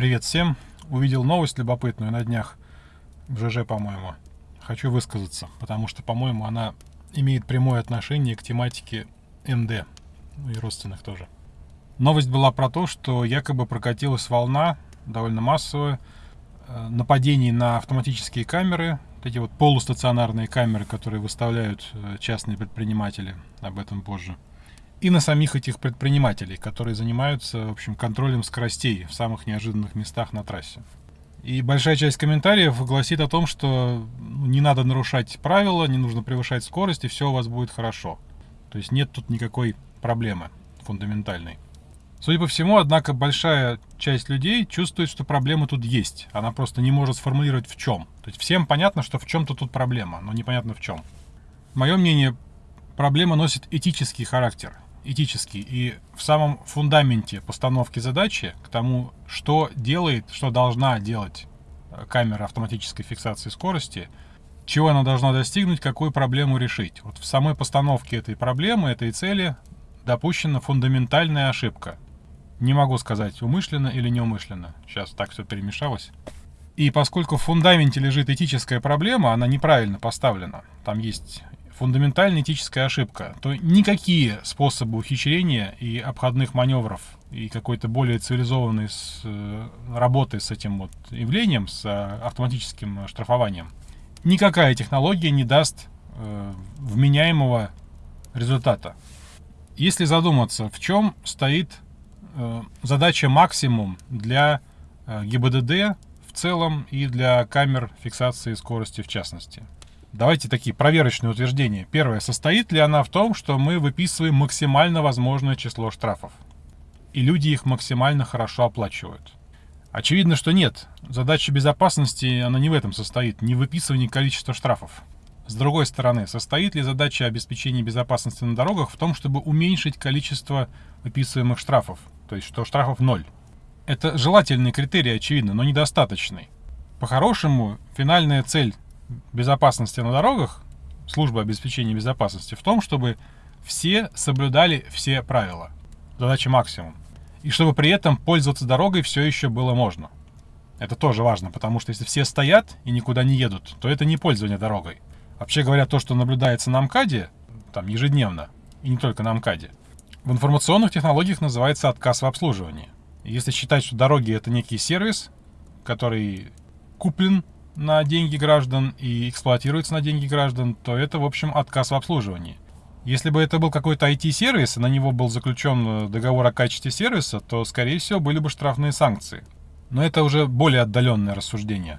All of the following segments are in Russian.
Привет всем. Увидел новость любопытную на днях в ЖЖ, по-моему. Хочу высказаться, потому что, по-моему, она имеет прямое отношение к тематике МД, и родственных тоже. Новость была про то, что якобы прокатилась волна, довольно массовая, э, нападений на автоматические камеры, вот эти вот полустационарные камеры, которые выставляют э, частные предприниматели, об этом позже – и на самих этих предпринимателей, которые занимаются, в общем, контролем скоростей в самых неожиданных местах на трассе. И большая часть комментариев гласит о том, что ну, не надо нарушать правила, не нужно превышать скорость, и все у вас будет хорошо. То есть нет тут никакой проблемы фундаментальной. Судя по всему, однако, большая часть людей чувствует, что проблема тут есть. Она просто не может сформулировать в чем. То есть всем понятно, что в чем-то тут проблема, но непонятно в чем. Мое мнение, проблема носит этический характер этический и в самом фундаменте постановки задачи к тому, что делает, что должна делать э, камера автоматической фиксации скорости, чего она должна достигнуть, какую проблему решить. Вот в самой постановке этой проблемы, этой цели допущена фундаментальная ошибка. Не могу сказать, умышленно или неумышленно. Сейчас так все перемешалось. И поскольку в фундаменте лежит этическая проблема, она неправильно поставлена. Там есть фундаментальная этическая ошибка, то никакие способы ухищрения и обходных маневров и какой-то более цивилизованной с, э, работы с этим вот явлением, с э, автоматическим штрафованием, никакая технология не даст э, вменяемого результата. Если задуматься, в чем стоит э, задача максимум для э, ГИБДД в целом и для камер фиксации скорости в частности – Давайте такие проверочные утверждения. Первое. Состоит ли она в том, что мы выписываем максимально возможное число штрафов? И люди их максимально хорошо оплачивают? Очевидно, что нет. Задача безопасности, она не в этом состоит, не в выписывании количества штрафов. С другой стороны, состоит ли задача обеспечения безопасности на дорогах в том, чтобы уменьшить количество выписываемых штрафов? То есть, что штрафов ноль. Это желательный критерий, очевидно, но недостаточный. По-хорошему, финальная цель безопасности на дорогах, служба обеспечения безопасности, в том, чтобы все соблюдали все правила. Задача максимум. И чтобы при этом пользоваться дорогой все еще было можно. Это тоже важно, потому что если все стоят и никуда не едут, то это не пользование дорогой. Вообще говоря, то, что наблюдается на МКАДе, там ежедневно, и не только на МКАДе, в информационных технологиях называется отказ в обслуживании. Если считать, что дороги это некий сервис, который куплен на деньги граждан и эксплуатируется на деньги граждан, то это, в общем, отказ в обслуживании. Если бы это был какой-то IT-сервис, и на него был заключен э, договор о качестве сервиса, то, скорее всего, были бы штрафные санкции. Но это уже более отдаленное рассуждение.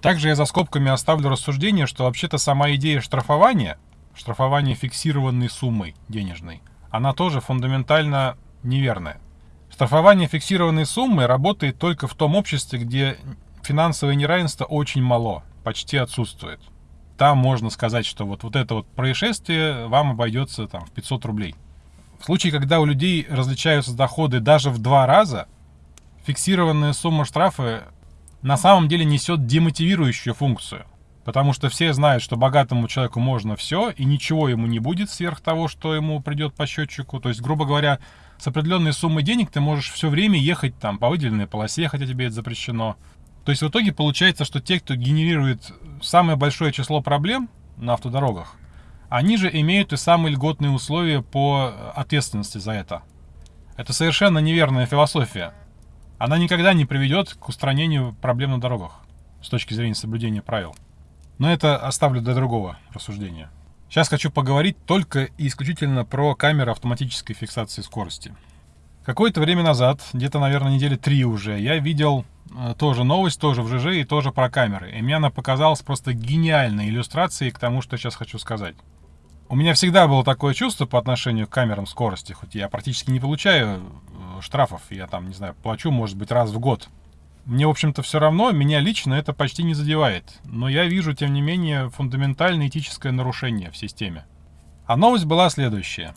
Также я за скобками оставлю рассуждение, что вообще-то сама идея штрафования, штрафования фиксированной суммой денежной, она тоже фундаментально неверная. Штрафование фиксированной суммы работает только в том обществе, где финансовое неравенство очень мало, почти отсутствует. Там можно сказать, что вот, вот это вот происшествие вам обойдется там в 500 рублей. В случае, когда у людей различаются доходы даже в два раза, фиксированная сумма штрафа на самом деле несет демотивирующую функцию. Потому что все знают, что богатому человеку можно все, и ничего ему не будет сверх того, что ему придет по счетчику. То есть, грубо говоря, с определенной суммой денег ты можешь все время ехать там по выделенной полосе, хотя тебе это запрещено. То есть в итоге получается, что те, кто генерирует самое большое число проблем на автодорогах, они же имеют и самые льготные условия по ответственности за это. Это совершенно неверная философия. Она никогда не приведет к устранению проблем на дорогах с точки зрения соблюдения правил. Но это оставлю для другого рассуждения. Сейчас хочу поговорить только и исключительно про камеры автоматической фиксации скорости. Какое-то время назад, где-то, наверное, недели три уже, я видел тоже новость, тоже в ЖЖ и тоже про камеры. И мне она показалась просто гениальной иллюстрацией к тому, что сейчас хочу сказать. У меня всегда было такое чувство по отношению к камерам скорости, хоть я практически не получаю э, штрафов, я там, не знаю, плачу, может быть, раз в год. Мне, в общем-то, все равно, меня лично это почти не задевает. Но я вижу, тем не менее, фундаментальное этическое нарушение в системе. А новость была следующая.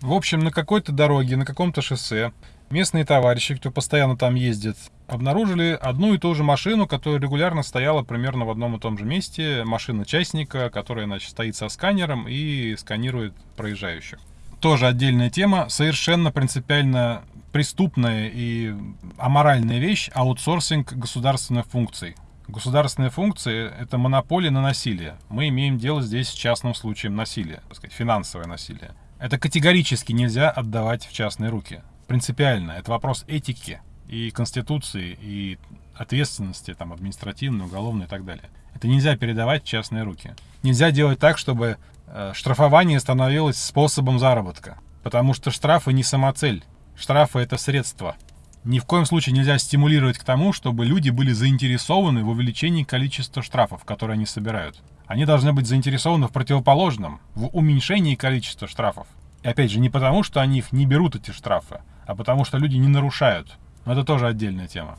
В общем, на какой-то дороге, на каком-то шоссе местные товарищи, кто постоянно там ездит, обнаружили одну и ту же машину, которая регулярно стояла примерно в одном и том же месте. Машина частника, которая, значит, стоит со сканером и сканирует проезжающих. Тоже отдельная тема, совершенно принципиально преступная и аморальная вещь – аутсорсинг государственных функций. Государственные функции – это монополия на насилие. Мы имеем дело здесь с частным случаем насилия, так сказать, финансовое насилие. Это категорически нельзя отдавать в частные руки. Принципиально. Это вопрос этики и конституции, и ответственности там, административной, уголовной и так далее. Это нельзя передавать в частные руки. Нельзя делать так, чтобы э, штрафование становилось способом заработка. Потому что штрафы не самоцель. Штрафы — это средство. Ни в коем случае нельзя стимулировать к тому, чтобы люди были заинтересованы в увеличении количества штрафов, которые они собирают. Они должны быть заинтересованы в противоположном, в уменьшении количества штрафов. И опять же, не потому, что они их не берут, эти штрафы, а потому что люди не нарушают. Но это тоже отдельная тема.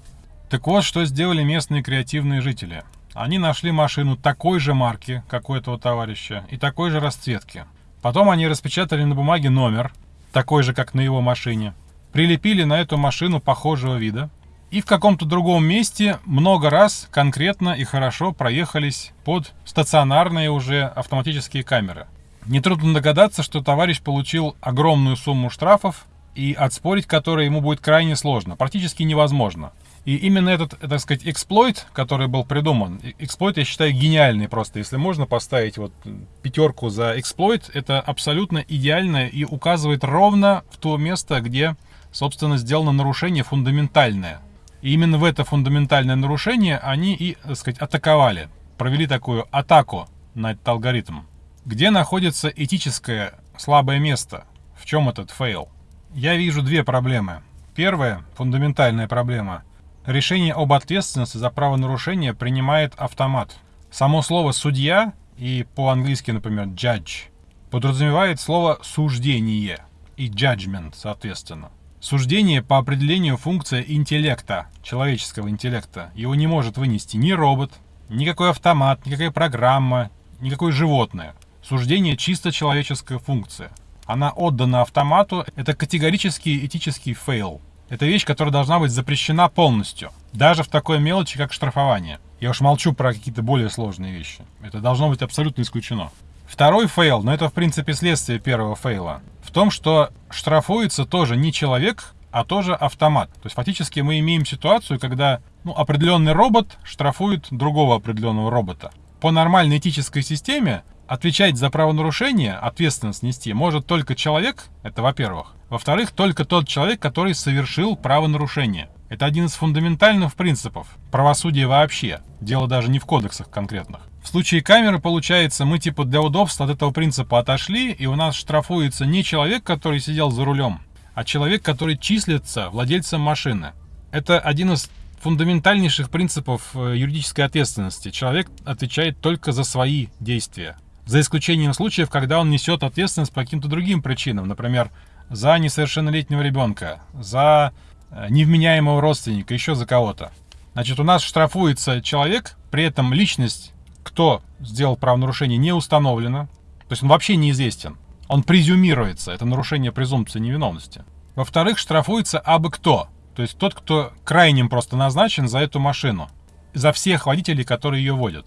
Так вот, что сделали местные креативные жители. Они нашли машину такой же марки, как у этого товарища, и такой же расцветки. Потом они распечатали на бумаге номер, такой же, как на его машине, прилепили на эту машину похожего вида и в каком-то другом месте много раз конкретно и хорошо проехались под стационарные уже автоматические камеры. Нетрудно догадаться, что товарищ получил огромную сумму штрафов, и отспорить которые ему будет крайне сложно, практически невозможно. И именно этот, так сказать, эксплойт, который был придуман, эксплойт я считаю гениальный просто. Если можно поставить вот пятерку за эксплойт, это абсолютно идеально и указывает ровно в то место, где собственно, сделано нарушение фундаментальное. И именно в это фундаментальное нарушение они и, так сказать, атаковали. Провели такую атаку на этот алгоритм. Где находится этическое слабое место? В чем этот фейл? Я вижу две проблемы. Первая, фундаментальная проблема. Решение об ответственности за правонарушение принимает автомат. Само слово «судья» и по-английски, например, «judge» подразумевает слово «суждение» и «judgment», соответственно. Суждение по определению функция интеллекта, человеческого интеллекта. Его не может вынести ни робот, никакой автомат, никакая программа, никакое животное. Суждение чисто человеческая функция. Она отдана автомату. Это категорический этический фейл. Это вещь, которая должна быть запрещена полностью. Даже в такой мелочи, как штрафование. Я уж молчу про какие-то более сложные вещи. Это должно быть абсолютно исключено. Второй фейл, но это в принципе следствие первого фейла, в том, что штрафуется тоже не человек, а тоже автомат. То есть фактически мы имеем ситуацию, когда ну, определенный робот штрафует другого определенного робота. По нормальной этической системе отвечать за правонарушение, ответственность нести может только человек, это во-первых. Во-вторых, только тот человек, который совершил правонарушение. Это один из фундаментальных принципов правосудия вообще. Дело даже не в кодексах конкретных. В случае камеры, получается, мы типа для удобства от этого принципа отошли, и у нас штрафуется не человек, который сидел за рулем, а человек, который числится владельцем машины. Это один из фундаментальнейших принципов э, юридической ответственности. Человек отвечает только за свои действия. За исключением случаев, когда он несет ответственность по каким-то другим причинам. Например, за несовершеннолетнего ребенка, за э, невменяемого родственника, еще за кого-то. Значит, у нас штрафуется человек, при этом личность кто сделал правонарушение, не установлено. То есть он вообще неизвестен. Он презюмируется. Это нарушение презумпции невиновности. Во-вторых, штрафуется абы кто. То есть тот, кто крайним просто назначен за эту машину. За всех водителей, которые ее водят.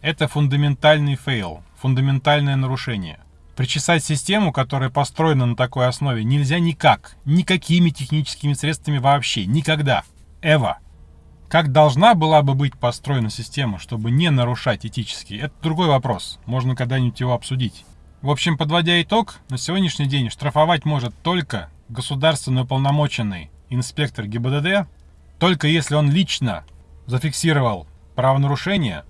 Это фундаментальный фейл, фундаментальное нарушение. Причесать систему, которая построена на такой основе, нельзя никак. Никакими техническими средствами вообще. Никогда. Эва. Как должна была бы быть построена система, чтобы не нарушать этически, это другой вопрос. Можно когда-нибудь его обсудить. В общем, подводя итог, на сегодняшний день штрафовать может только государственный уполномоченный инспектор ГИБДД, только если он лично зафиксировал правонарушение,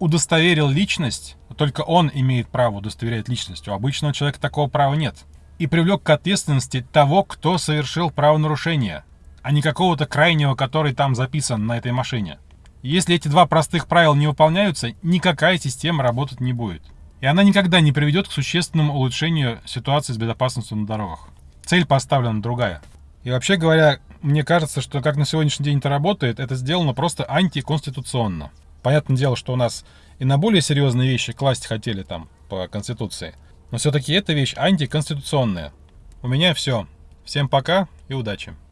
удостоверил личность, только он имеет право удостоверять личность, у обычного человека такого права нет, и привлек к ответственности того, кто совершил правонарушение – а не какого-то крайнего, который там записан на этой машине. Если эти два простых правила не выполняются, никакая система работать не будет. И она никогда не приведет к существенному улучшению ситуации с безопасностью на дорогах. Цель поставлена другая. И вообще говоря, мне кажется, что как на сегодняшний день это работает, это сделано просто антиконституционно. Понятное дело, что у нас и на более серьезные вещи класть хотели там по Конституции. Но все-таки эта вещь антиконституционная. У меня все. Всем пока и удачи.